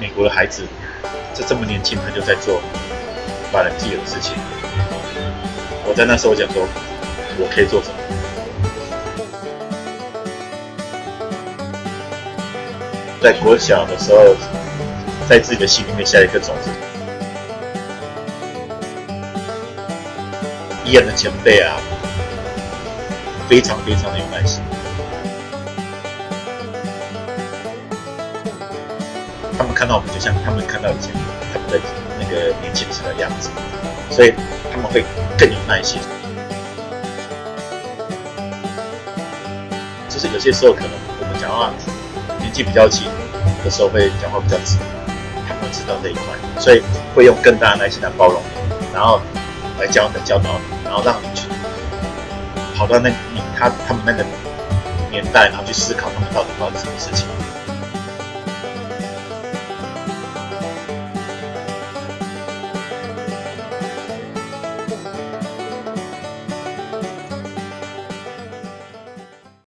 美国的孩子，就这么年轻，他就在做把人自己的事情。我在那时候讲说，我可以做什么？在国小的时候，在自己的心里面下一颗种子。一样的前辈啊，非常非常的有耐心。他们看到我们，就像他们看到以前他们的那个年轻时的样子，所以他们会更有耐心。就是有些时候可能我们讲话年纪比较轻的时候，会讲话比较直，他们会知道这一块，所以会用更大的耐心来包容你，然后来教的教导你。然后让你去跑到那你他他们那个年代，然后去思考他们到底发生什么事情。